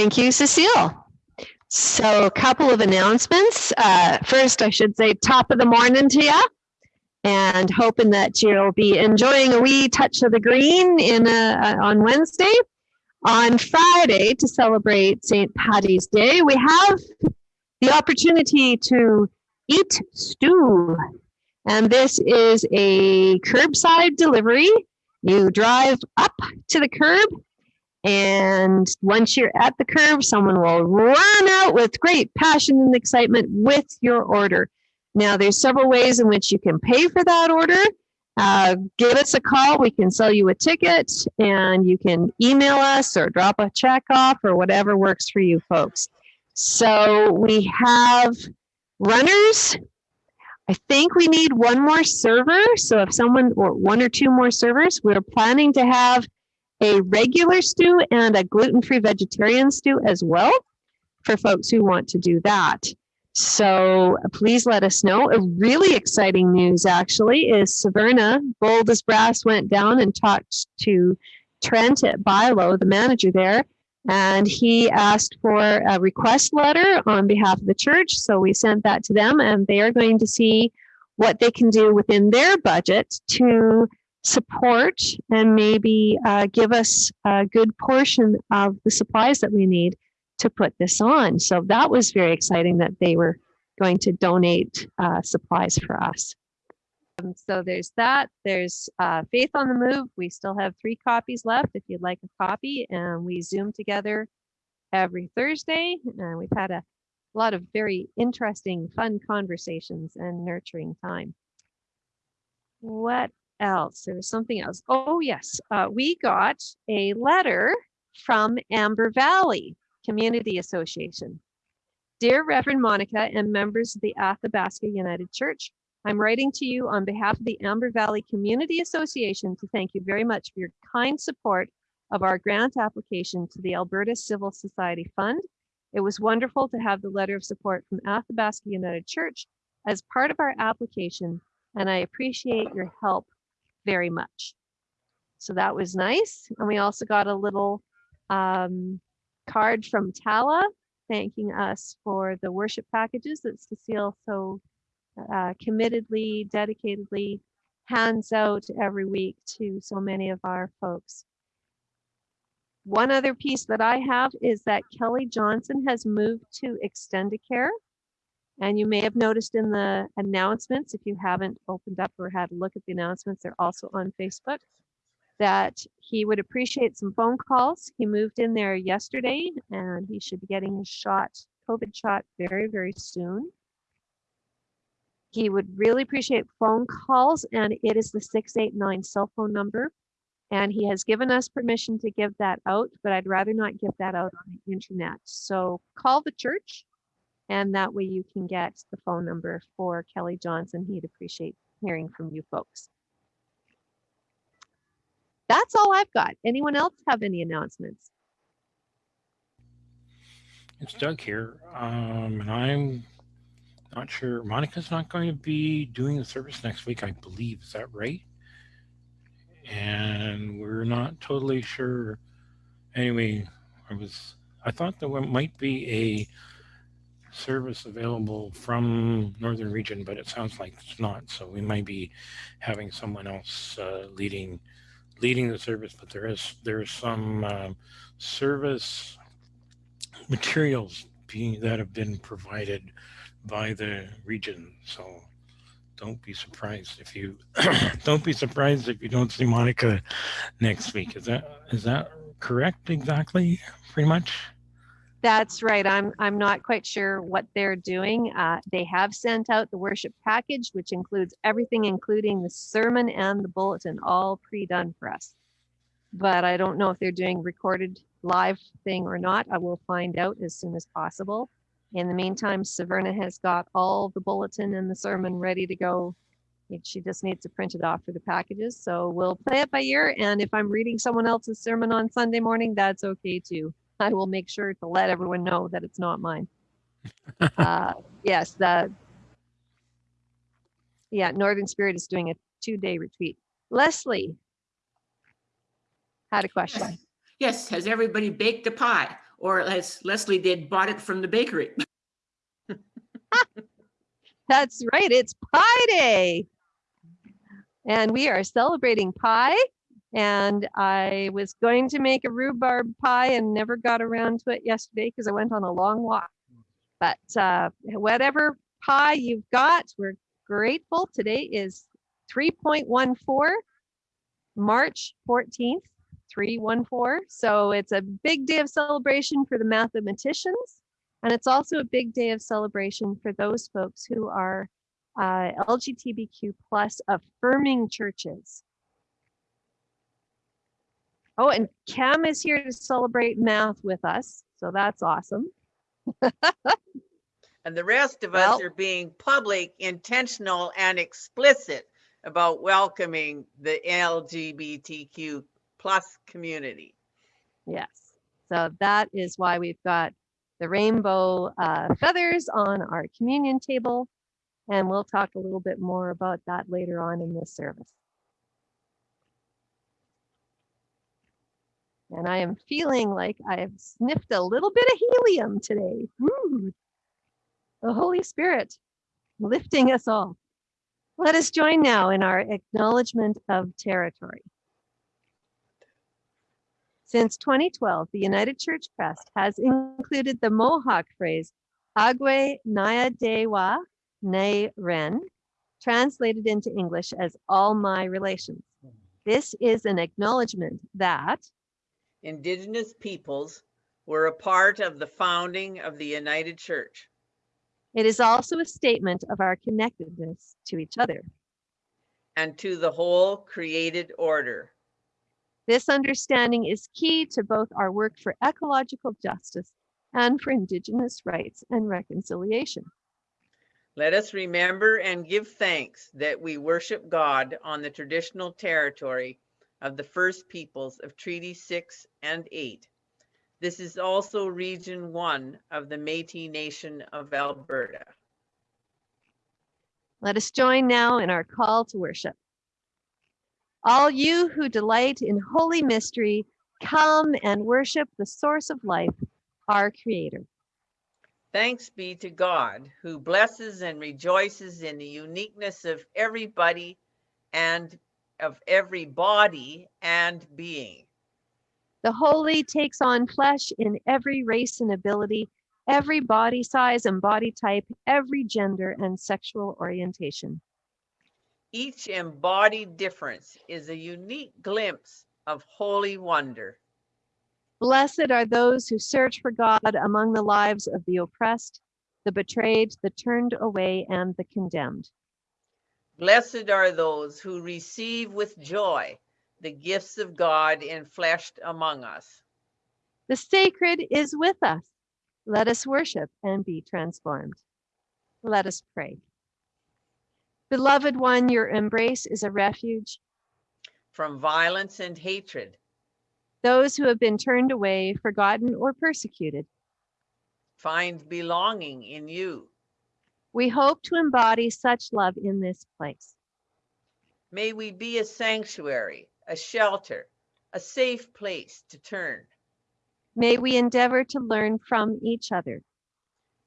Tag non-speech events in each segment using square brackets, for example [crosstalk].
Thank you, Cecile. So a couple of announcements. Uh, first, I should say top of the morning to you and hoping that you'll be enjoying a wee touch of the green in a, on Wednesday. On Friday, to celebrate St. Patty's Day, we have the opportunity to eat stew. And this is a curbside delivery. You drive up to the curb and once you're at the curve, someone will run out with great passion and excitement with your order. Now, there's several ways in which you can pay for that order. Uh, give us a call. We can sell you a ticket and you can email us or drop a check off or whatever works for you folks. So we have runners. I think we need one more server. So if someone or one or two more servers, we're planning to have a regular stew and a gluten-free vegetarian stew as well for folks who want to do that. So please let us know. A really exciting news actually is Severna, bold as brass, went down and talked to Trent at Buy-Low, the manager there, and he asked for a request letter on behalf of the church. So we sent that to them and they are going to see what they can do within their budget to support and maybe uh, give us a good portion of the supplies that we need to put this on. So that was very exciting that they were going to donate uh, supplies for us. Um, so there's that. There's uh, Faith on the Move. We still have three copies left if you'd like a copy. And we Zoom together every Thursday. And we've had a lot of very interesting, fun conversations and nurturing time. What else? There was something else. Oh, yes. Uh, we got a letter from Amber Valley. Community Association. Dear Reverend Monica and members of the Athabasca United Church, I'm writing to you on behalf of the Amber Valley Community Association to thank you very much for your kind support of our grant application to the Alberta Civil Society Fund. It was wonderful to have the letter of support from Athabasca United Church as part of our application, and I appreciate your help very much. So that was nice. And we also got a little um, card from Tala thanking us for the worship packages that Cecile so uh, committedly, dedicatedly hands out every week to so many of our folks. One other piece that I have is that Kelly Johnson has moved to Extendicare. And you may have noticed in the announcements, if you haven't opened up or had a look at the announcements, they're also on Facebook that he would appreciate some phone calls. He moved in there yesterday and he should be getting his shot, COVID shot very, very soon. He would really appreciate phone calls and it is the 689 cell phone number. And he has given us permission to give that out, but I'd rather not give that out on the internet. So call the church and that way you can get the phone number for Kelly Johnson. He'd appreciate hearing from you folks that's all I've got. Anyone else have any announcements? It's Doug here, um, and I'm not sure. Monica's not going to be doing the service next week, I believe. Is that right? And we're not totally sure. Anyway, I was. I thought there might be a service available from Northern Region, but it sounds like it's not. So we might be having someone else uh, leading leading the service, but there is there is some um, service materials being that have been provided by the region. So don't be surprised if you [coughs] don't be surprised if you don't see Monica next week. Is that is that correct exactly pretty much? That's right. I'm I'm not quite sure what they're doing. Uh, they have sent out the worship package, which includes everything, including the sermon and the bulletin, all pre-done for us. But I don't know if they're doing recorded live thing or not. I will find out as soon as possible. In the meantime, Severna has got all the bulletin and the sermon ready to go. She just needs to print it off for the packages. So we'll play it by ear. And if I'm reading someone else's sermon on Sunday morning, that's okay too. [laughs] I will make sure to let everyone know that it's not mine. [laughs] uh, yes, the yeah, Northern Spirit is doing a two-day retreat. Leslie had a question. Yes. yes, has everybody baked a pie? or as Leslie did, bought it from the bakery. [laughs] That's right. It's Pie Day. And we are celebrating pie. And I was going to make a rhubarb pie and never got around to it yesterday because I went on a long walk. But uh, whatever pie you've got, we're grateful. Today is 3.14, March 14th, 314. So it's a big day of celebration for the mathematicians. And it's also a big day of celebration for those folks who are uh, LGBTQ plus affirming churches. Oh, and Cam is here to celebrate math with us. So that's awesome. [laughs] And the rest of us are being public, intentional, and explicit about welcoming the LGBTQ plus community. Yes. So that is why we've got the rainbow uh, feathers on our communion table. And we'll talk a little bit more about that later on in this service. And I am feeling like I've sniffed a little bit of helium today. The Holy Spirit lifting us all. Let us join now in our acknowledgement of territory. Since 2012, the United Church Crest has included the Mohawk phrase Agwe Naya Dewa Ne Ren, translated into English as all my relations. This is an acknowledgement that Indigenous peoples were a part of the founding of the United Church. it is also a statement of our connectedness to each other. and to the whole created order. This understanding is key to both our work for ecological justice and for Indigenous rights and reconciliation. Let us remember and give thanks that we worship God on the traditional territory of the First Peoples of Treaty 6 and 8. This is also Region 1 of the Métis Nation of Alberta. Let us join now in our call to worship. All you who delight in holy mystery, come and worship the source of life, our Creator. Thanks be to God who blesses and rejoices in the uniqueness of everybody and of every body and being. The holy takes on flesh in every race and ability, every body size and body type, every gender and sexual orientation. Each embodied difference is a unique glimpse of holy wonder. Blessed are those who search for God among the lives of the oppressed, the betrayed, the turned away, and the condemned. Blessed are those who receive with joy the gifts of God enfleshed among us. The sacred is with us. Let us worship and be transformed. Let us pray. Beloved one, your embrace is a refuge. From violence and hatred, Those who have been turned away, forgotten, or persecuted, find belonging in you. We hope to embody such love in this place. May we be a sanctuary, a shelter, a safe place to turn May we endeavor to learn from each other.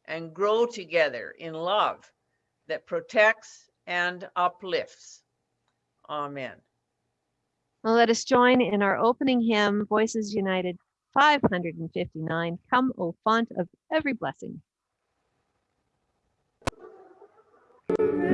and grow together in love that protects and uplifts. Amen. Now let us join in our opening hymn, Voices United 559, Come, O Font of Every Blessing. Precious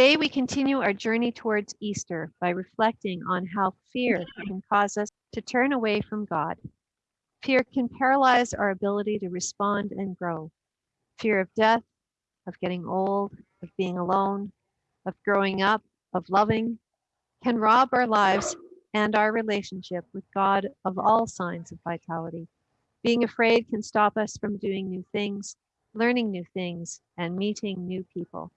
Today, we continue our journey towards Easter by reflecting on how fear can cause us to turn away from God. Fear can paralyze our ability to respond and grow. Fear of death, of getting old, of being alone, of growing up, of loving, can rob our lives and our relationship with God of all signs of vitality. Being afraid can stop us from doing new things, learning new things, and meeting new people.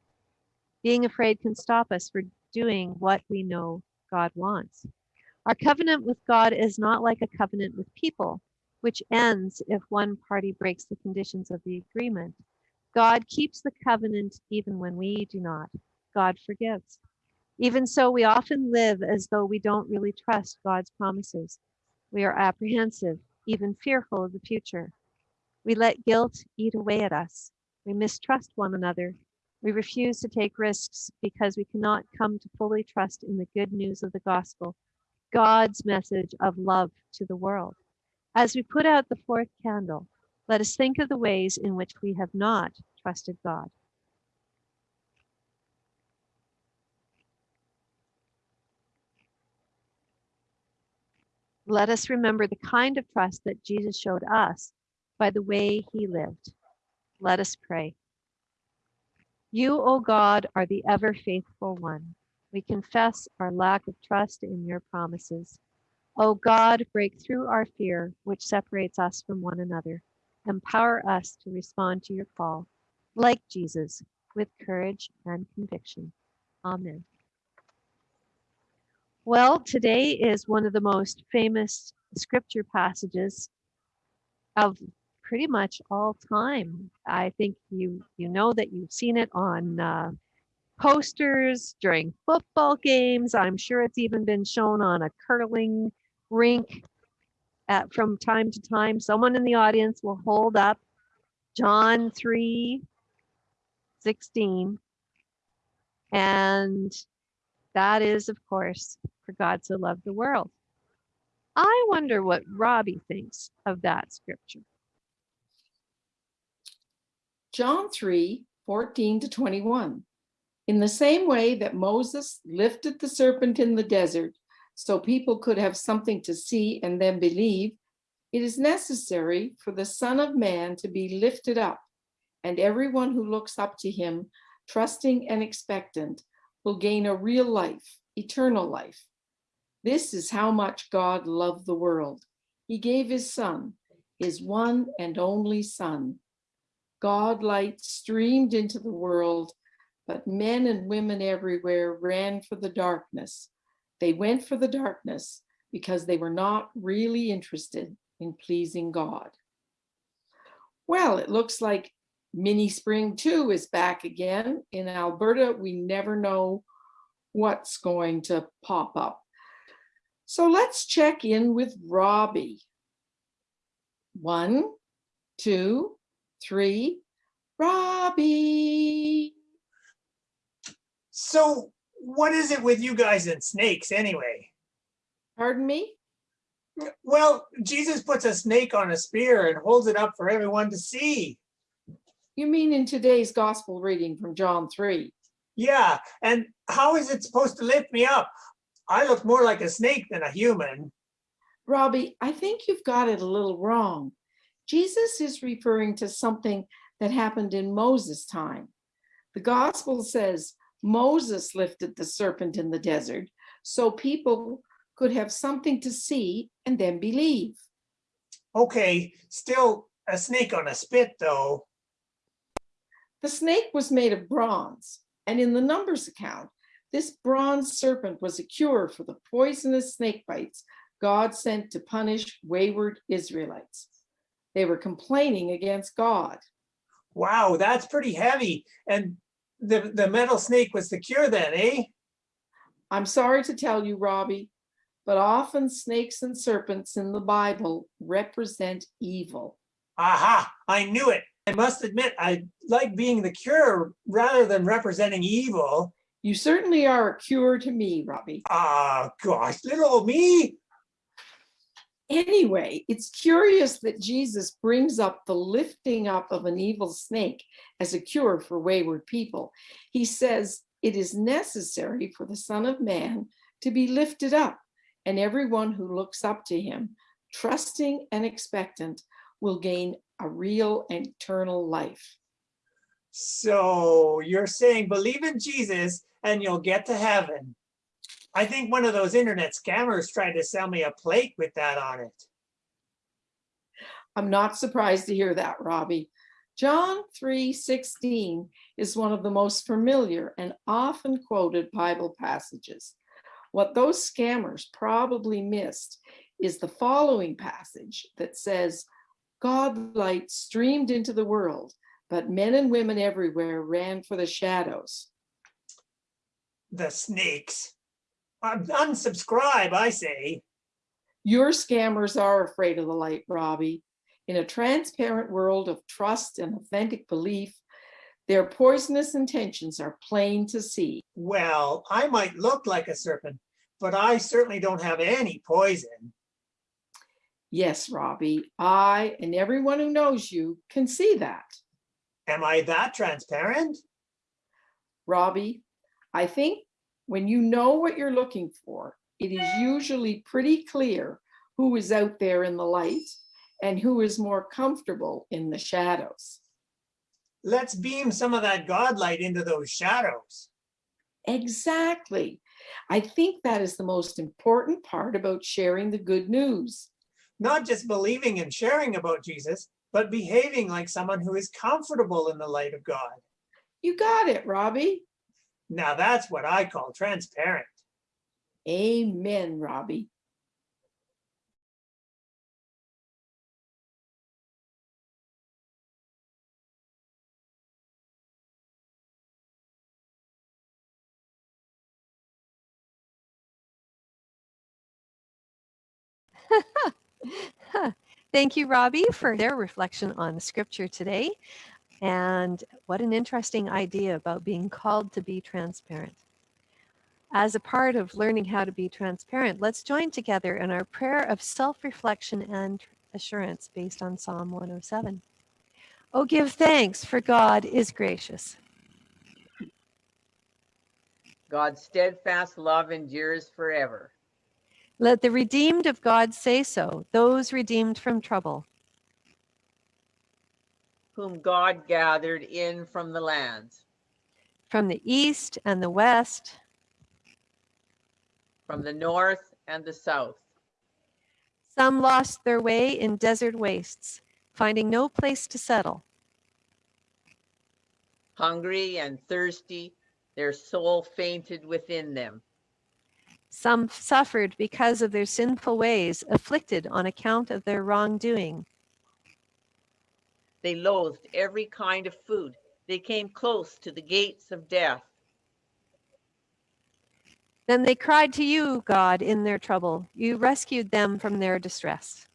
Being afraid can stop us from doing what we know God wants. Our covenant with God is not like a covenant with people, which ends if one party breaks the conditions of the agreement. God keeps the covenant even when we do not. God forgives. Even so, we often live as though we don't really trust God's promises. We are apprehensive, even fearful of the future. We let guilt eat away at us. We mistrust one another. We refuse to take risks because we cannot come to fully trust in the good news of the gospel, God's message of love to the world. As we put out the fourth candle, let us think of the ways in which we have not trusted God. Let us remember the kind of trust that Jesus showed us by the way he lived. Let us pray. You, O God, are the ever faithful one. We confess our lack of trust in your promises. O God, break through our fear, which separates us from one another. Empower us to respond to your call, like Jesus, with courage and conviction. Amen. Well, today is one of the most famous scripture passages of pretty much all time. I think you you know that you've seen it on uh, posters during football games. I'm sure it's even been shown on a curling rink at, from time to time. Someone in the audience will hold up John 3 16. And that is, of course, for God so loved the world. I wonder what Robbie thinks of that scripture. John 3 14 to 21. In the same way that Moses lifted the serpent in the desert so people could have something to see and then believe, it is necessary for the Son of Man to be lifted up, and everyone who looks up to him, trusting and expectant, will gain a real life, eternal life. This is how much God loved the world. He gave his Son, his one and only Son. God light streamed into the world, but men and women everywhere ran for the darkness. They went for the darkness because they were not really interested in pleasing God. Well, it looks like Mini Spring 2 is back again. In Alberta, we never know what's going to pop up. So let's check in with Robbie. One, two, three. Robbie. So what is it with you guys and snakes anyway? Pardon me? Well, Jesus puts a snake on a spear and holds it up for everyone to see. You mean in today's gospel reading from John 3? Yeah, and how is it supposed to lift me up? I look more like a snake than a human. Robbie, I think you've got it a little wrong. Jesus is referring to something that happened in Moses' time. The gospel says Moses lifted the serpent in the desert so people could have something to see and then believe. Okay, still a snake on a spit though. The snake was made of bronze, and in the Numbers account, this bronze serpent was a cure for the poisonous snake bites God sent to punish wayward Israelites. They were complaining against God. Wow, that's pretty heavy. And the, the metal snake was the cure then, eh? I'm sorry to tell you, Robbie, but often snakes and serpents in the Bible represent evil. Aha, I knew it. I must admit, I like being the cure rather than representing evil. You certainly are a cure to me, Robbie. Ah, gosh, little old me. Anyway, it's curious that Jesus brings up the lifting up of an evil snake as a cure for wayward people. He says, It is necessary for the Son of Man to be lifted up, and everyone who looks up to him, trusting and expectant, will gain a real and eternal life. So you're saying believe in Jesus and you'll get to heaven. I think one of those internet scammers tried to sell me a plate with that on it. I'm not surprised to hear that, Robbie. John 3:16 is one of the most familiar and often quoted Bible passages. What those scammers probably missed is the following passage that says, God light streamed into the world, but men and women everywhere ran for the shadows. The snakes. Un- Unsubscribe, I say. Your scammers are afraid of the light, Robbie. In a transparent world of trust and authentic belief, their poisonous intentions are plain to see. Well, I might look like a serpent, but I certainly don't have any poison. Yes, Robbie, I and everyone who knows you can see that. Am I that transparent? Robbie, I think when you know what you're looking for, it is usually pretty clear who is out there in the light and who is more comfortable in the shadows. Let's beam some of that God light into those shadows. Exactly. I think that is the most important part about sharing the good news. Not just believing and sharing about Jesus, but behaving like someone who is comfortable in the light of God. You got it, Robbie. Now that's what I call transparent. Amen, Robbie. [laughs] Thank you, Robbie, for their reflection on the scripture today. And what an interesting idea about being called to be transparent. As a part of learning how to be transparent, let's join together in our prayer of self reflection and assurance based on Psalm 107. Oh, give thanks, for God is gracious. God's steadfast love endures forever. Let the redeemed of God say so, those redeemed from trouble. Whom God gathered in from the lands, From the east and the west, from the north and the south. some lost their way in desert wastes, finding no place to settle. Hungry and thirsty, their soul fainted within them. Some suffered because of their sinful ways, afflicted on account of their wrongdoing. They loathed every kind of food. They came close to the gates of death. Then they cried to you, God, in their trouble. You rescued them from their distress.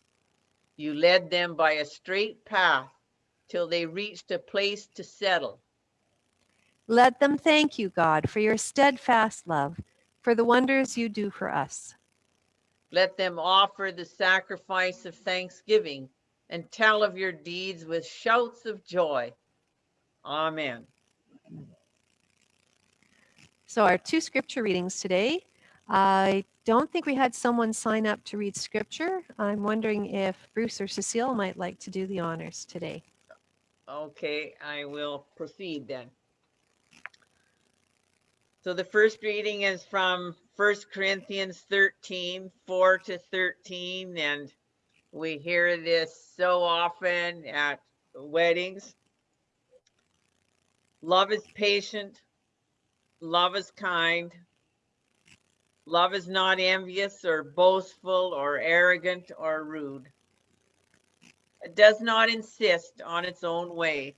You led them by a straight path till they reached a place to settle. Let them thank you, God, for your steadfast love, for the wonders you do for us. Let them offer the sacrifice of thanksgiving and tell of your deeds with shouts of joy. Amen. So, our two scripture readings today. I don't think we had someone sign up to read scripture. I'm wondering if Bruce or Cecile might like to do the honors today. Okay, I will proceed then. So the first reading is from First Corinthians 13, 4 to 13, and we hear this so often at weddings. Love is patient, love is kind, love is not envious or boastful or arrogant or rude. It does not insist on its own way.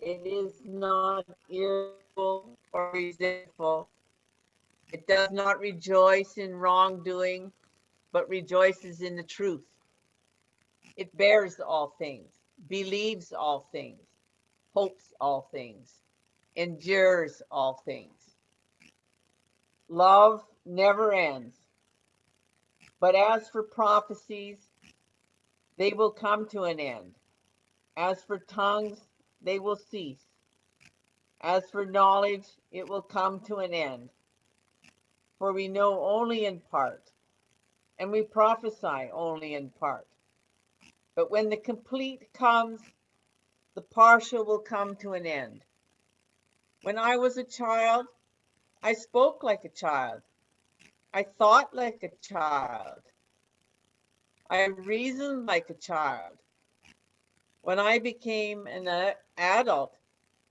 It is not irritable or resentful. It does not rejoice in wrongdoing, but rejoices in the truth. It bears all things, believes all things, hopes all things, endures all things. Love never ends. But as for prophecies, they will come to an end. As for tongues, they will cease. As for knowledge, it will come to an end. For we know only in part, and we prophesy only in part. But when the complete comes, the partial will come to an end. When I was a child, I spoke like a child. I thought like a child. I reasoned like a child. When I became an adult,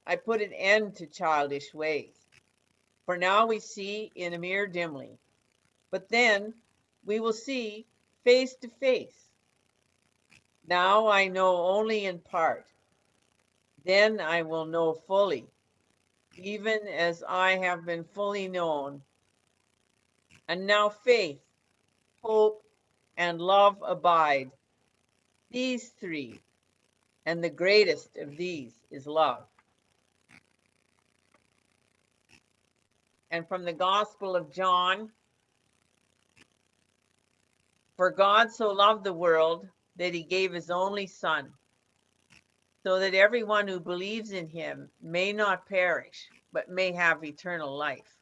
I put an end to childish ways. For now we see in a mirror dimly, but then we will see face to face. Now I know only in part. Then I will know fully, even as I have been fully known. And now faith, hope, and love abide. These three, and the greatest of these is love. And from the Gospel of John, for God so loved the world that he gave his only Son, so that everyone who believes in him may not perish, but may have eternal life.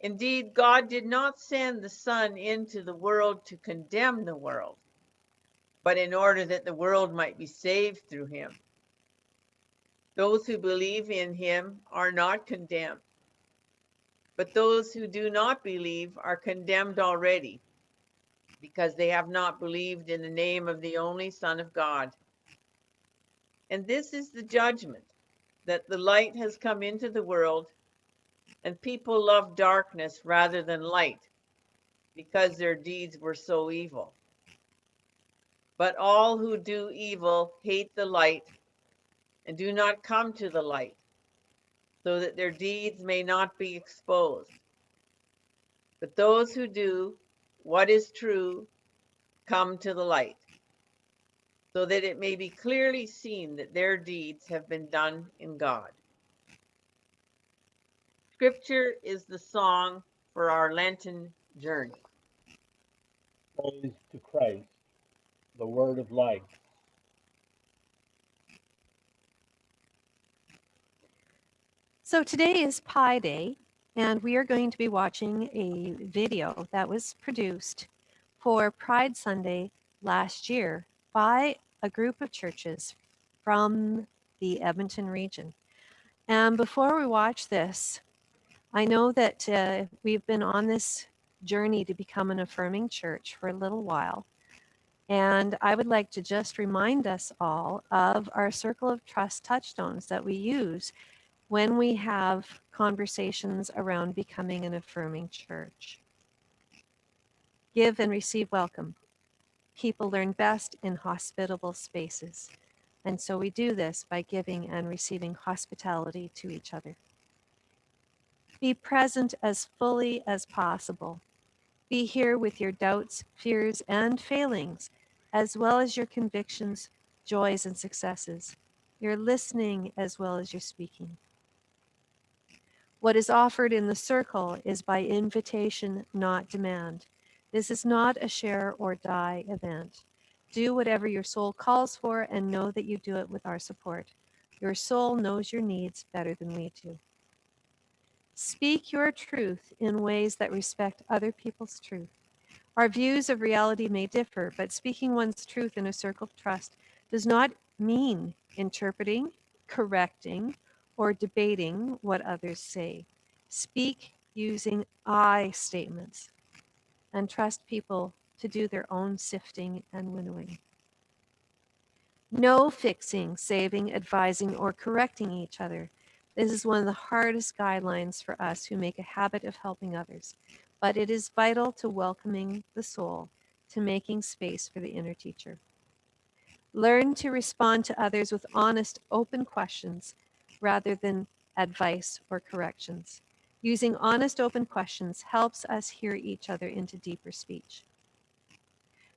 Indeed, God did not send the Son into the world to condemn the world, but in order that the world might be saved through him. Those who believe in him are not condemned, but those who do not believe are condemned already, because they have not believed in the name of the only Son of God. And this is the judgment that the light has come into the world, and people love darkness rather than light, because their deeds were so evil. But all who do evil hate the light and do not come to the light, so that their deeds may not be exposed. But those who do what is true come to the light, so that it may be clearly seen that their deeds have been done in God. Scripture is the song for our Lenten journey. Praise to Christ, the word of life. So today is Pi Day, and we are going to be watching a video that was produced for Pride Sunday last year by a group of churches from the Edmonton region. And before we watch this, I know that uh, we've been on this journey to become an affirming church for a little while. And I would like to just remind us all of our Circle of Trust touchstones that we use when we have conversations around becoming an affirming church. Give and receive welcome. People learn best in hospitable spaces. And so we do this by giving and receiving hospitality to each other. Be present as fully as possible. Be here with your doubts, fears, and failings, as well as your convictions, joys, and successes. You're listening as well as you're speaking. What is offered in the circle is by invitation, not demand. This is not a share or die event. Do whatever your soul calls for and know that you do it with our support. Your soul knows your needs better than we do. Speak your truth in ways that respect other people's truth. Our views of reality may differ, but speaking one's truth in a circle of trust does not mean interpreting, correcting, or debating what others say. Speak using I statements and trust people to do their own sifting and winnowing. No fixing, saving, advising, or correcting each other. This is one of the hardest guidelines for us who make a habit of helping others, but it is vital to welcoming the soul, to making space for the inner teacher. Learn to respond to others with honest, open questions rather than advice or corrections. Using honest, open questions helps us hear each other into deeper speech.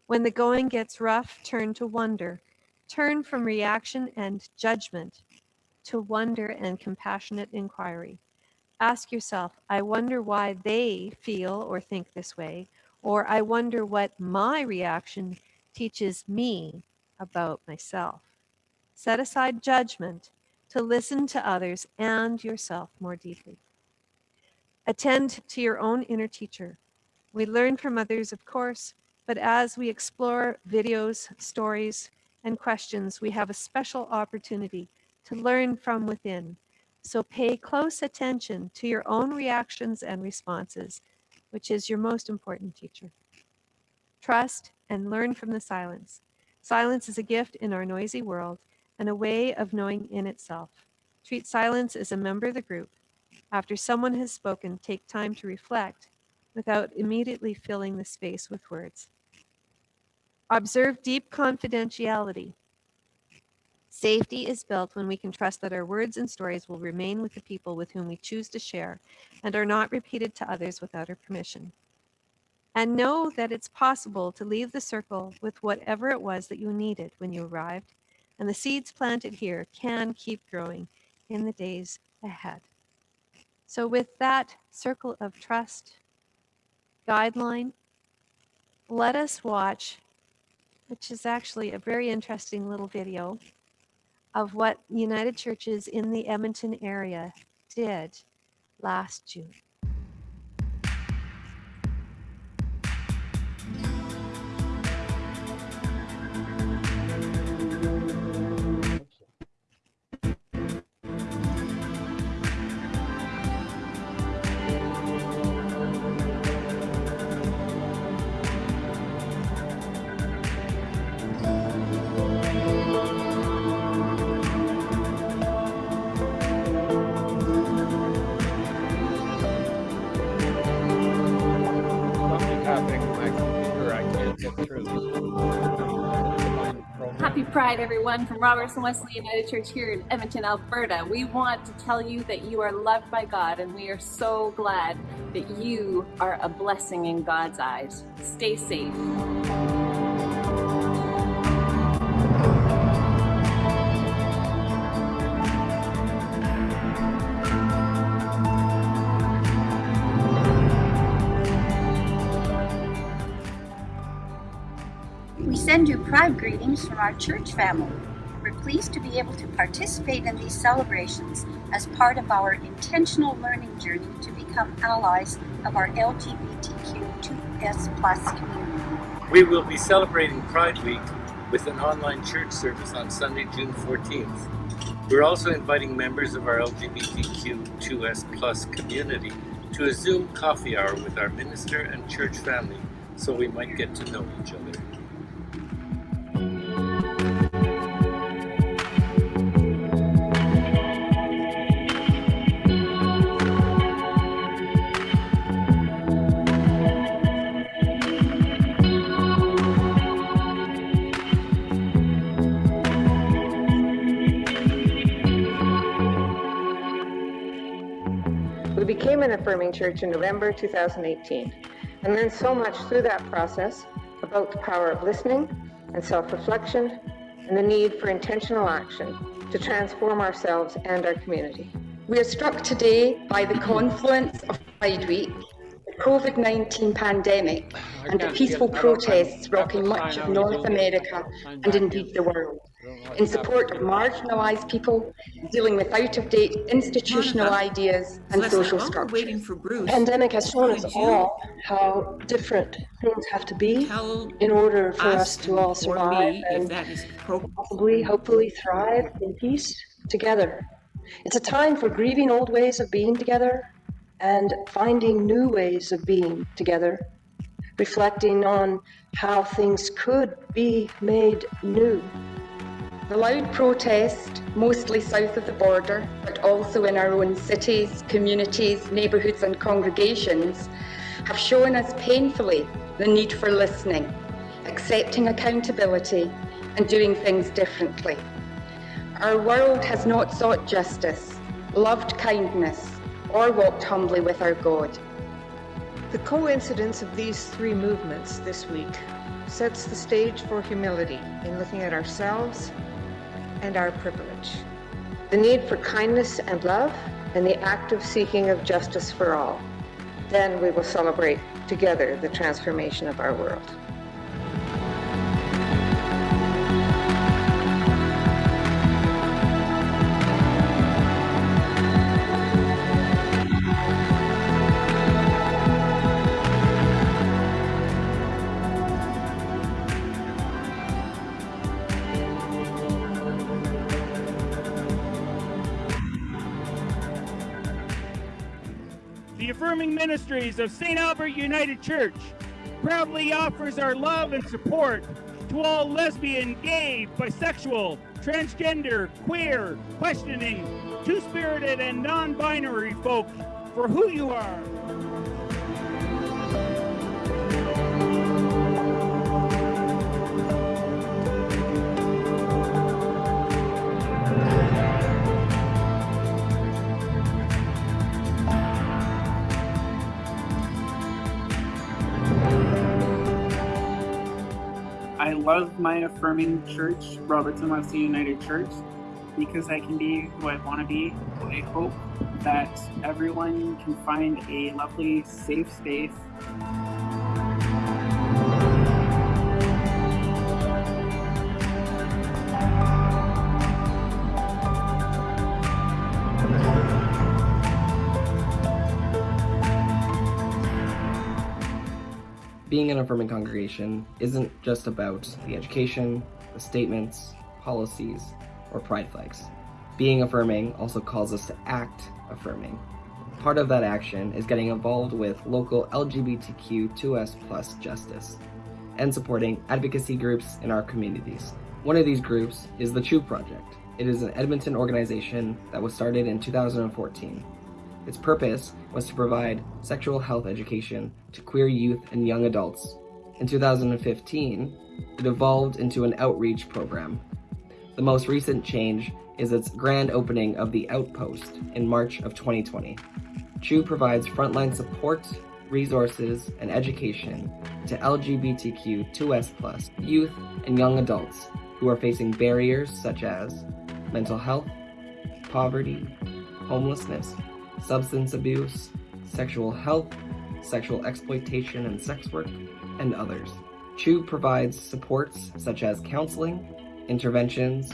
When the going gets rough, turn to wonder. Turn from reaction and judgment to wonder and compassionate inquiry. Ask yourself, I wonder why they feel or think this way, or I wonder what my reaction teaches me about myself. Set aside judgment to listen to others and yourself more deeply. Attend to your own inner teacher. We learn from others, of course, but as we explore videos, stories, and questions, we have a special opportunity to learn from within. So pay close attention to your own reactions and responses, which is your most important teacher. Trust and learn from the silence. Silence is a gift in our noisy world and a way of knowing in itself. Treat silence as a member of the group. After someone has spoken, take time to reflect without immediately filling the space with words. Observe deep confidentiality. Safety is built when we can trust that our words and stories will remain with the people with whom we choose to share and are not repeated to others without our permission. And know that it's possible to leave the circle with whatever it was that you needed when you arrived, and the seeds planted here can keep growing in the days ahead. So, with that circle of trust guideline, let us watch which is actually a very interesting little video of what United Churches in the Edmonton area did last June. My computer. I can't get through. Happy Pride, everyone, from Robertson Wesley United Church here in Edmonton, Alberta. We want to tell you that you are loved by God, and we are so glad that you are a blessing in God's eyes. Stay safe. Send you pride greetings from our church family. We're pleased to be able to participate in these celebrations as part of our intentional learning journey to become allies of our LGBTQ2S plus community. We will be celebrating Pride Week with an online church service on Sunday, June 14th. We're also inviting members of our LGBTQ2S plus community to a Zoom coffee hour with our minister and church family so we might get to know each other. Affirming church in November 2018 and learned so much through that process about the power of listening and self-reflection and the need for intentional action to transform ourselves and our community. We are struck today by the confluence of Pride Week, COVID-19 pandemic, and the peaceful protests rocking much of North America and indeed the world in support of marginalised people dealing with out-of-date institutional ideas and Leslie, social while structures. waiting for Bruce. pandemic has shown us all how different things have to be in order for us us to all or survive me and that is appropriate. possibly, hopefully thrive in peace together. It's a time for grieving old ways of being together and finding new ways of being together, reflecting on how things could be made new. The loud protest, mostly south of the border, but also in our own cities, communities, neighbourhoods and congregations, have shown us painfully the need for listening, accepting accountability and doing things differently. Our world has not sought justice, loved kindness, or walked humbly with our God. The coincidence of these three movements this week sets the stage for humility in looking at ourselves and our privilege. The need for kindness and love, and the active seeking of justice for all. Then we will celebrate together the transformation of our world. Affirming ministries of St. Albert United Church proudly offers our love and support to all lesbian, gay, bisexual, transgender, queer, questioning, two-spirited, and non-binary folk for who you are. Love my affirming church, Robertson Wesley United Church, because I can be who I want to be. I hope that everyone can find a lovely, safe space. Being an affirming congregation isn't just about the education, the statements, policies, or pride flags. Being affirming also calls us to act affirming. Part of that action is getting involved with local LGBTQ2S plus justice and supporting advocacy groups in our communities. One of these groups is the Chew Project. It is an Edmonton organization that was started in 2014 its purpose was to provide sexual health education to queer youth and young adults. In 2015, it evolved into an outreach program. The most recent change is its grand opening of the Outpost in March of 2020. CHEW provides frontline support, resources, and education to LGBTQ2S+, youth and young adults who are facing barriers such as mental health, poverty, homelessness, substance abuse, sexual health, sexual exploitation and sex work, and others. CHEW provides supports such as counseling, interventions,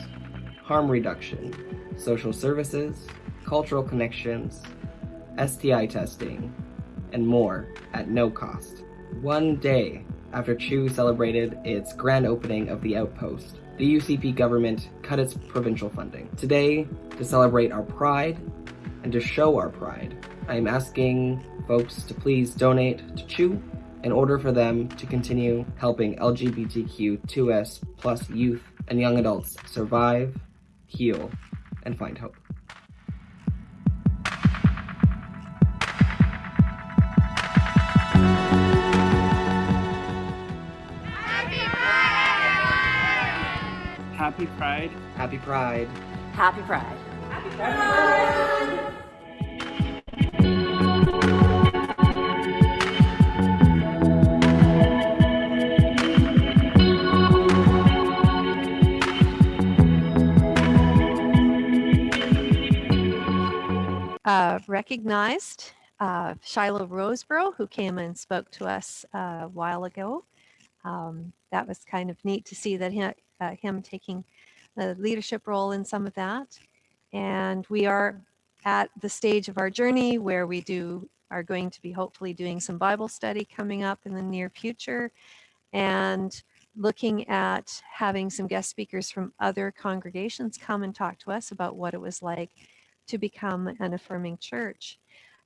harm reduction, social services, cultural connections, STI testing, and more at no cost. One day after CHEW celebrated its grand opening of the outpost, the UCP government cut its provincial funding. Today, to celebrate our pride and to show our pride, I am asking folks to please donate to CHEW in order for them to continue helping LGBTQ2S plus youth and young adults survive, heal, and find hope. Happy Pride. Happy Pride. Happy Pride. Happy Pride. Uh, recognized uh, Shiloh Roseborough, who came and spoke to us uh, a while ago. Um, that was kind of neat to see that him, uh, him taking the leadership role in some of that. And we are at the stage of our journey where we do are going to be hopefully doing some Bible study coming up in the near future and looking at having some guest speakers from other congregations come and talk to us about what it was like to become an affirming church.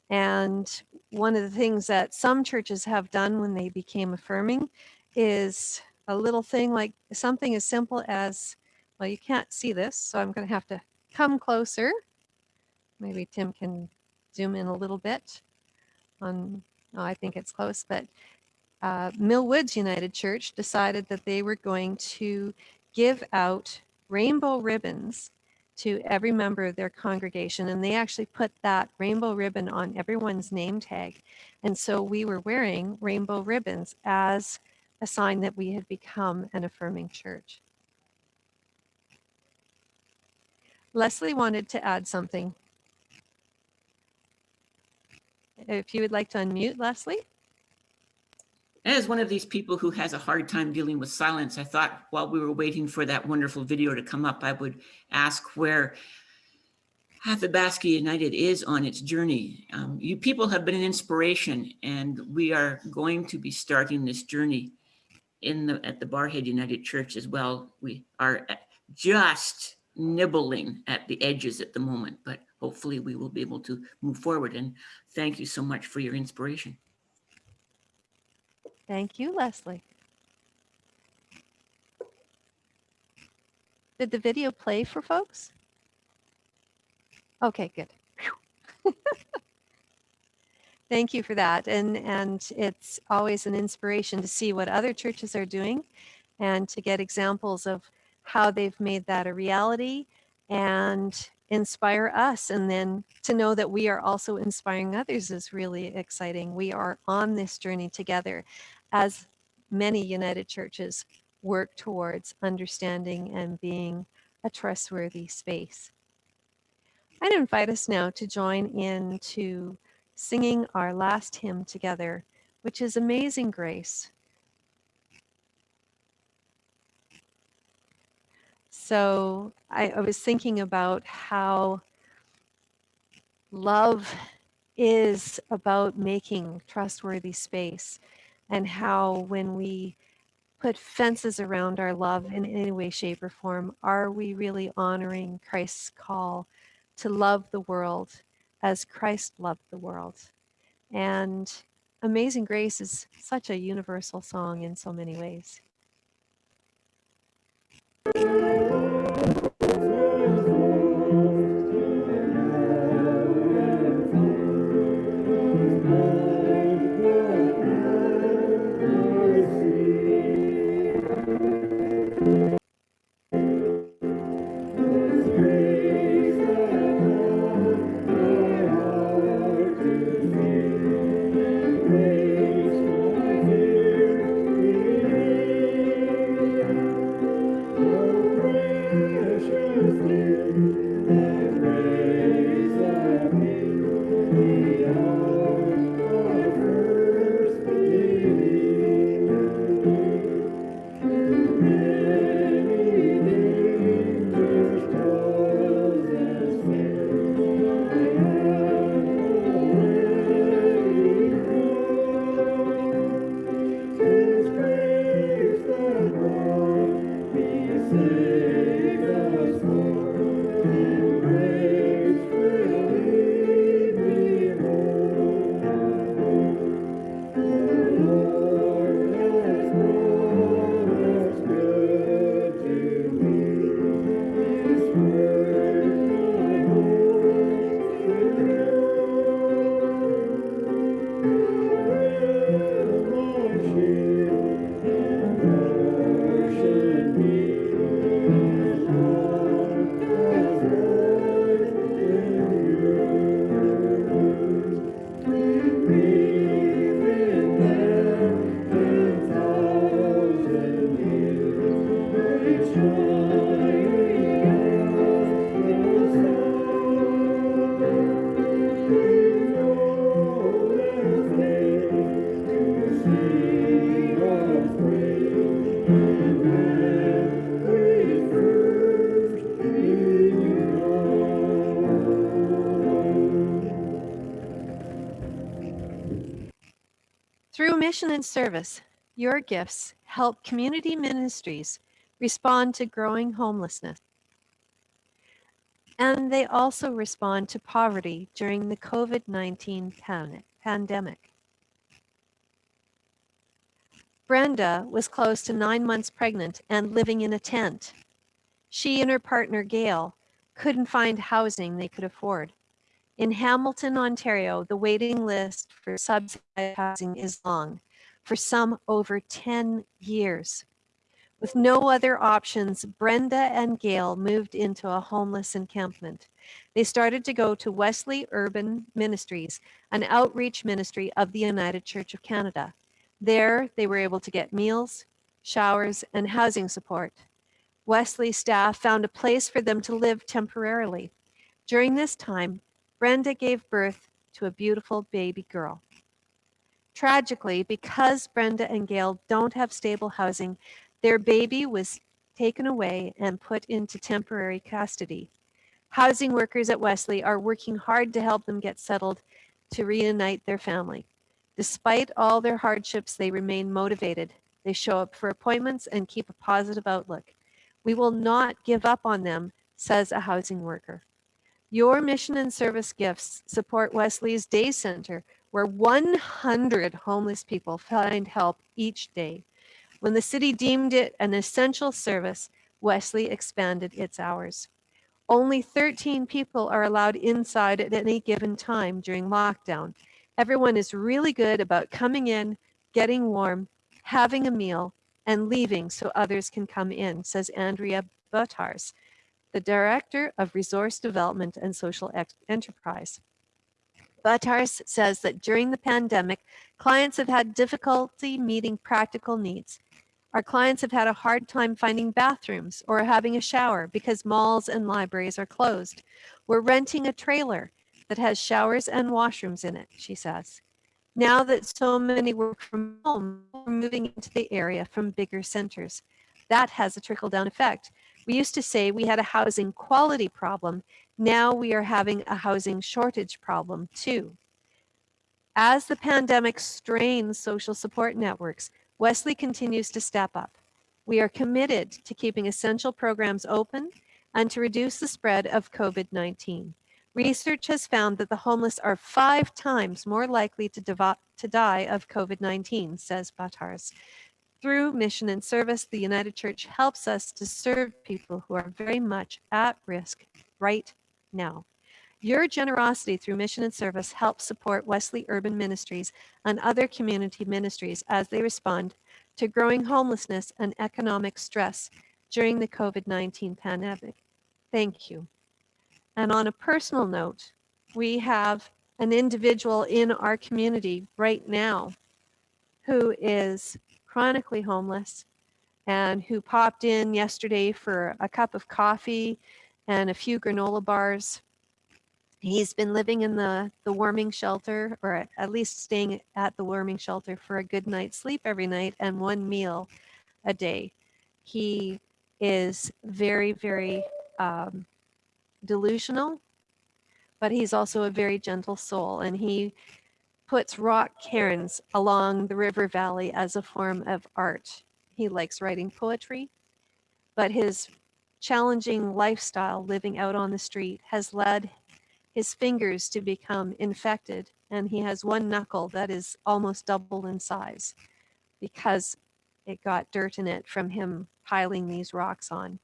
And one of the things that some churches have done when they became affirming is a little thing like something as simple as, well, you can't see this, so I'm going to have to come closer. Maybe Tim can zoom in a little bit on, oh, I think it's close, but uh, Mill Woods United Church decided that they were going to give out rainbow ribbons to every member of their congregation. And they actually put that rainbow ribbon on everyone's name tag. And so we were wearing rainbow ribbons as a sign that we had become an affirming church. Leslie wanted to add something. If you would like to unmute, Leslie. As one of these people who has a hard time dealing with silence, I thought while we were waiting for that wonderful video to come up, I would ask where Athabasca United is on its journey. Um, you people have been an inspiration, and we are going to be starting this journey in the at the Barrhead United Church as well. We are just nibbling at the edges at the moment, but hopefully we will be able to move forward. And thank you so much for your inspiration. Thank you, Leslie. Did the video play for folks? Okay, good. [laughs] Thank you for that. And, and it's always an inspiration to see what other churches are doing and to get examples of how they've made that a reality and inspire us. And then to know that we are also inspiring others is really exciting. We are on this journey together as many United Churches work towards understanding and being a trustworthy space. I'd invite us now to join in to singing our last hymn together, which is Amazing Grace. So I, I was thinking about how love is about making trustworthy space and how when we put fences around our love in any way, shape, or form, are we really honoring Christ's call to love the world as Christ loved the world? And Amazing Grace is such a universal song in so many ways. Mission and service, your gifts help community ministries respond to growing homelessness. And they also respond to poverty during the COVID-19 pandemic. Brenda was close to nine months pregnant and living in a tent. She and her partner, Gail, couldn't find housing they could afford. In Hamilton, Ontario, the waiting list for subsidized housing is long, for some over 10 years. With no other options, Brenda and Gail moved into a homeless encampment. They started to go to Wesley Urban Ministries, an outreach ministry of the United Church of Canada. There, they were able to get meals, showers, and housing support. Wesley staff found a place for them to live temporarily. During this time, Brenda gave birth to a beautiful baby girl. Tragically, because Brenda and Gail don't have stable housing, their baby was taken away and put into temporary custody. Housing workers at Wesley are working hard to help them get settled to reunite their family. Despite all their hardships, they remain motivated. They show up for appointments and keep a positive outlook. We will not give up on them says a housing worker. Your mission and service gifts support Wesley's Day Center, where 100 homeless people find help each day. When the city deemed it an essential service, Wesley expanded its hours. Only 13 people are allowed inside at any given time during lockdown. Everyone is really good about coming in, getting warm, having a meal, and leaving so others can come in, says Andrea Butars, the Director of Resource Development and Social Enterprise. Butars says that during the pandemic, clients have had difficulty meeting practical needs. Our clients have had a hard time finding bathrooms or having a shower because malls and libraries are closed. We're renting a trailer that has showers and washrooms in it, she says. Now that so many work from home, we're moving into the area from bigger centers. That has a trickle down effect. We used to say we had a housing quality problem. Now we are having a housing shortage problem too. As the pandemic strains social support networks, Wesley continues to step up. We are committed to keeping essential programs open and to reduce the spread of COVID 19. Research has found that the homeless are five times more likely to, to die of COVID 19, says Batars. Through mission and service, the United Church helps us to serve people who are very much at risk right now. Your generosity through mission and service helps support Wesley Urban Ministries and other community ministries as they respond to growing homelessness and economic stress during the COVID 19 pandemic. Thank you. And on a personal note, we have an individual in our community right now who is chronically homeless and who popped in yesterday for a cup of coffee and a few granola bars. He's been living in the, the warming shelter, or at least staying at the warming shelter for a good night's sleep every night and one meal a day. He is very, very um, delusional, but he's also a very gentle soul. And he puts rock cairns along the river valley as a form of art. He likes writing poetry, but his challenging lifestyle living out on the street has led his fingers to become infected, and he has one knuckle that is almost double in size because it got dirt in it from him piling these rocks on.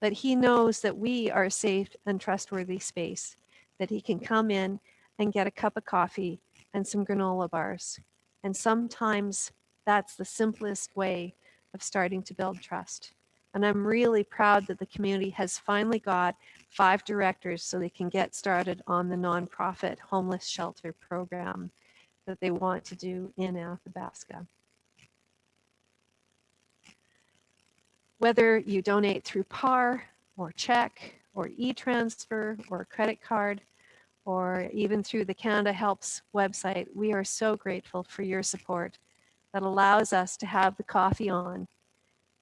But he knows that we are a safe and trustworthy space, that he can come in and get a cup of coffee and some granola bars. And sometimes that's the simplest way of starting to build trust. And I'm really proud that the community has finally got five directors so they can get started on the nonprofit homeless shelter program that they want to do in Athabasca. Whether you donate through PAR or check or e-transfer or credit card, or even through the Canada Helps website, we are so grateful for your support that allows us to have the coffee on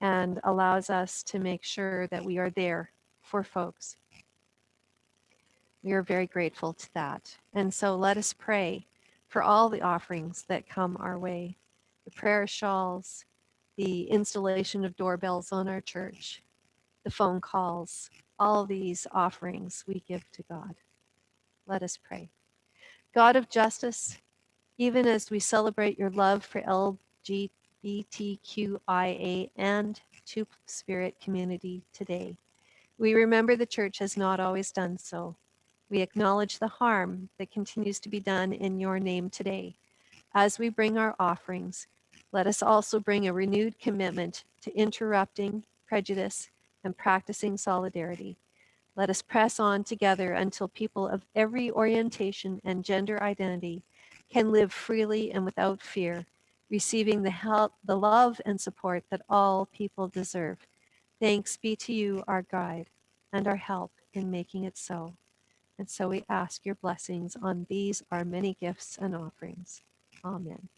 and allows us to make sure that we are there for folks. We are very grateful to that. And so let us pray for all the offerings that come our way the prayer shawls, the installation of doorbells on our church, the phone calls, all these offerings we give to God. Let us pray. God of justice, even as we celebrate your love for LGBTQIA and Two Spirit community today, we remember the church has not always done so. We acknowledge the harm that continues to be done in your name today. As we bring our offerings, let us also bring a renewed commitment to interrupting prejudice and practicing solidarity. Let us press on together until people of every orientation and gender identity can live freely and without fear, receiving the help, the love and support that all people deserve. Thanks be to you, our guide, and our help in making it so. And so we ask your blessings on these, our many gifts and offerings. Amen.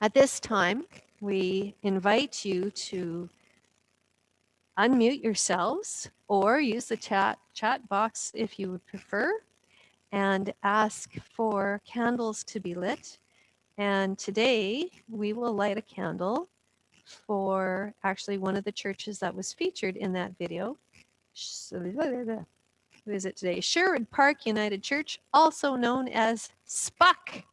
At this time, we invite you to unmute yourselves or use the chat chat box if you would prefer and ask for candles to be lit. And today we will light a candle for actually one of the churches that was featured in that video. Who is it today? Sherwood Park United Church, also known as SPUC.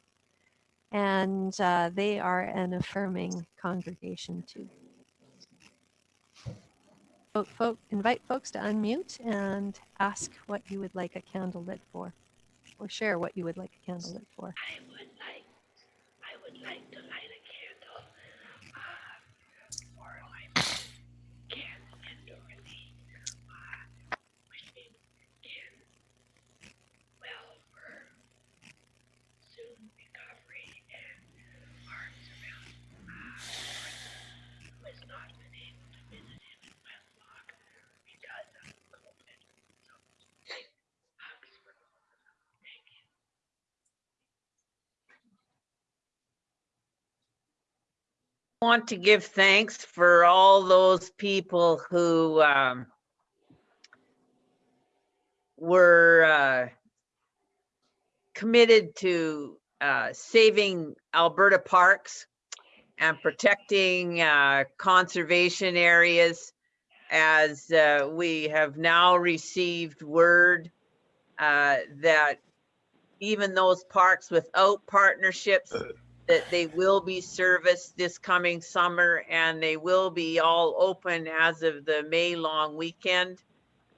And uh, they are an affirming congregation too. Folk, folk, invite folks to unmute and ask what you would like a candle lit for, or share what you would like a candle lit for. I would like, I would like to light a candle uh, for my Ken and Dorothy, uh, wishing Ken well for soon recovery and arms around uh, Dorothy, who has not been able to visit him in Westlock because of COVID. So, hugs for both of them. Thank you. Want to give thanks for all those people who um, were uh, committed to uh, saving Alberta parks and protecting uh, conservation areas as uh, we have now received word uh, that even those parks without partnerships [clears throat] that they will be serviced this coming summer and they will be all open as of the May long weekend.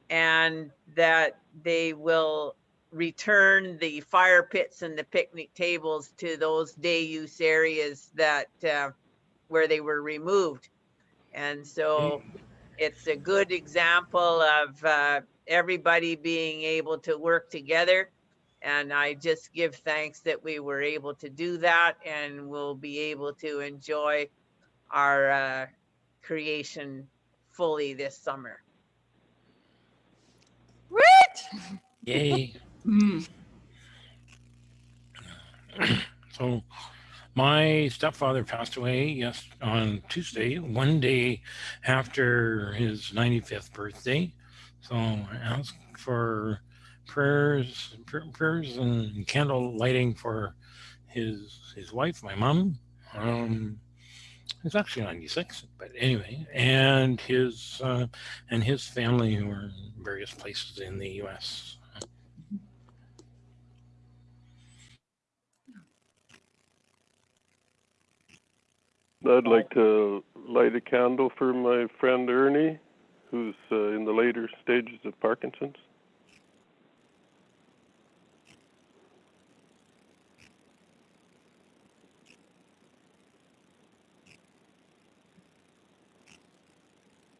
And that they will return the fire pits and the picnic tables to those day use areas that, uh, where they were removed. And so it's a good example of, uh, everybody being able to work together. And I just give thanks that we were able to do that and we'll be able to enjoy our uh, creation fully this summer. What? Yay. [clears throat] so my stepfather passed away yes on Tuesday, one day after his 95th birthday. So I asked for prayers, pr- prayers and candle lighting for his his wife, my mom. Um, he's actually 96, but anyway, and his uh, and his family who are in various places in the U.S. I'd like to light a candle for my friend Ernie, who's uh, in the later stages of Parkinson's.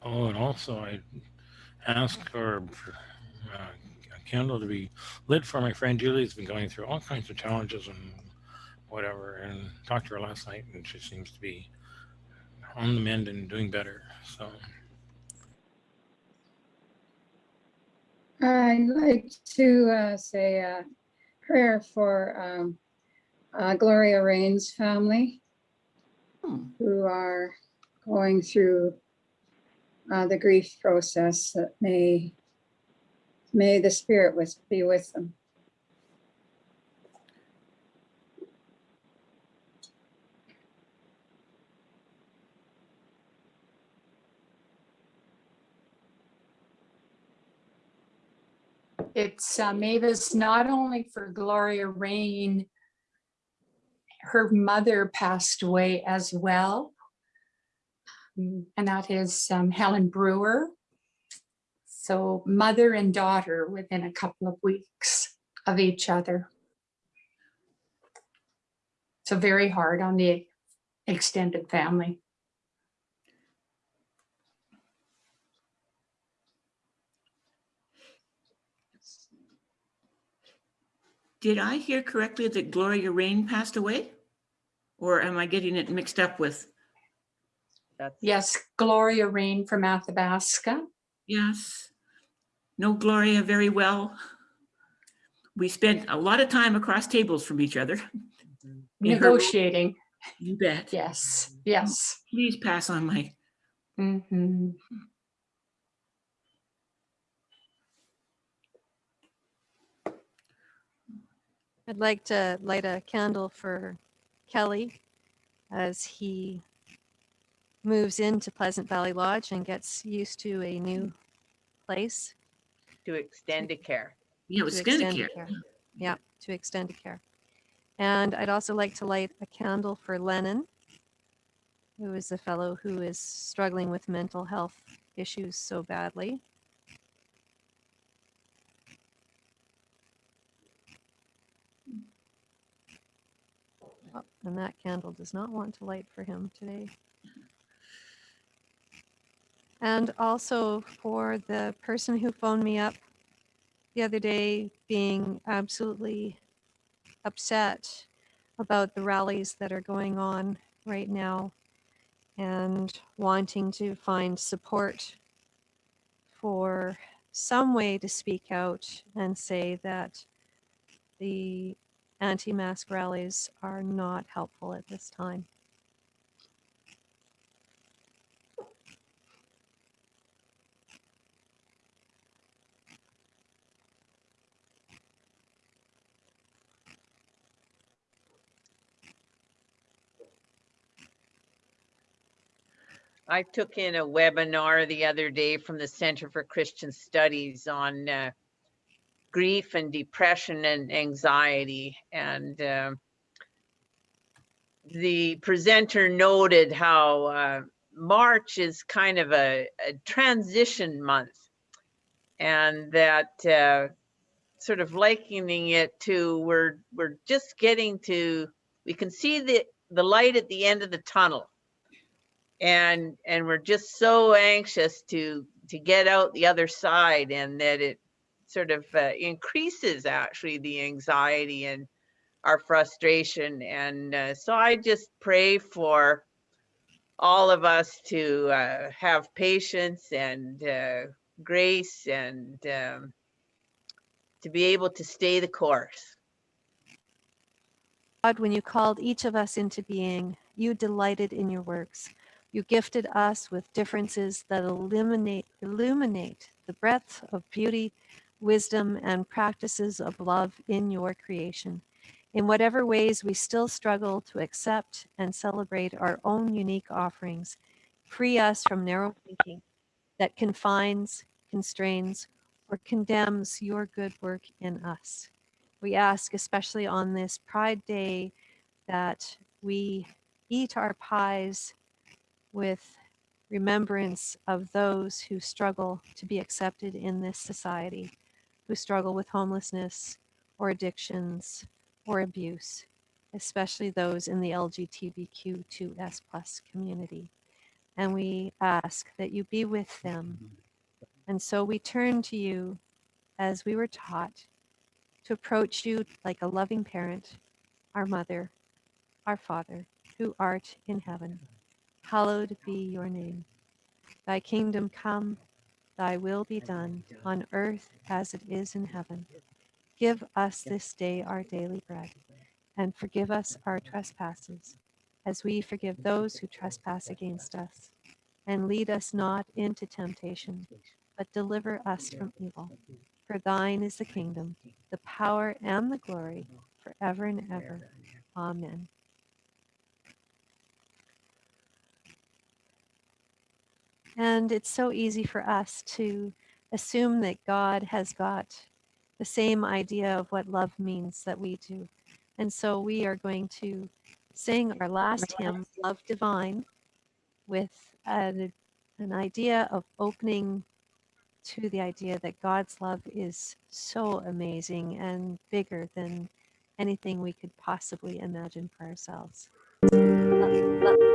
Oh, and also I asked for uh, a candle to be lit for my friend Julie. has been going through all kinds of challenges and whatever, and talked to her last night, and she seems to be on the mend and doing better. So I'd like to uh, say a prayer for um, uh, Gloria Rain's family who are going through uh, the grief process that may, may the spirit with, be with them. It's uh, Mavis not only for Gloria Rain, her mother passed away as well. And that is um, Helen Brewer. So mother and daughter within a couple of weeks of each other. So very hard on the extended family. Did I hear correctly that Gloria Rain passed away? Or am I getting it mixed up with? Yes, Gloria Rain from Athabasca. Yes. Know Gloria very well. We spent a lot of time across tables from each other. In [laughs] her- Negotiating. You bet. Yes, yes. Please pass on my. Mhm. I'd like to light a candle for Kelly as he moves into Pleasant Valley Lodge and gets used to a new place. To extended care. Yeah, to Extendicare. Yeah, to Extendicare. And I'd also like to light a candle for Lennon, who is a fellow who is struggling with mental health issues so badly. Oh, and that candle does not want to light for him today. And also for the person who phoned me up the other day being absolutely upset about the rallies that are going on right now and wanting to find support for some way to speak out and say that the anti-mask rallies are not helpful at this time. I took in a webinar the other day from the Center for Christian Studies on uh, grief and depression and anxiety. And uh, the presenter noted how uh, March is kind of a, a transition month and that uh, sort of likening it to we're we're just getting to we can see the the light at the end of the tunnel and and we're just so anxious to to get out the other side and that it sort of uh, increases actually the anxiety and our frustration and uh, so i just pray for all of us to uh, have patience and uh, grace and um, to be able to stay the course God, when you called each of us into being, you delighted in your works. You gifted us with differences that illuminate, illuminate the breadth of beauty, wisdom, and practices of love in your creation. In whatever ways we still struggle to accept and celebrate our own unique offerings, free us from narrow thinking that confines, constrains, or condemns your good work in us. We ask, especially on this Pride Day, that we eat our pies with remembrance of those who struggle to be accepted in this society, who struggle with homelessness or addictions or abuse, especially those in the LGBTQ2S plus community. And we ask that you be with them. And so we turn to you as we were taught to approach you like a loving parent, our mother, our father, who art in heaven hallowed be your name. Thy kingdom come, thy will be done on earth as it is in heaven. Give us this day our daily bread, and forgive us our trespasses, as we forgive those who trespass against us. And lead us not into temptation, but deliver us from evil. For thine is the kingdom, the power, and the glory, forever and ever. Amen. And it's so easy for us to assume that God has got the same idea of what love means that we do. And so we are going to sing our last hymn, Love Divine, with an, an idea of opening to the idea that God's love is so amazing and bigger than anything we could possibly imagine for ourselves. Love, love.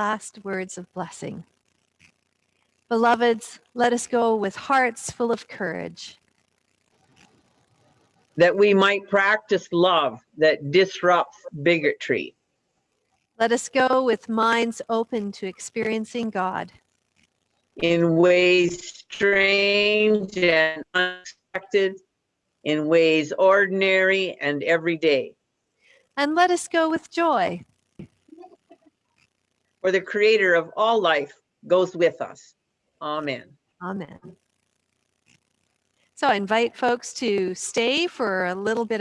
Last words of blessing. Beloveds, let us go with hearts full of courage. that we might practice love that disrupts bigotry, Let us go with minds open to experiencing God. in ways strange and unexpected, in ways ordinary and everyday. And let us go with joy. For the creator of all life goes with us. Amen. Amen. So I invite folks to stay for a little bit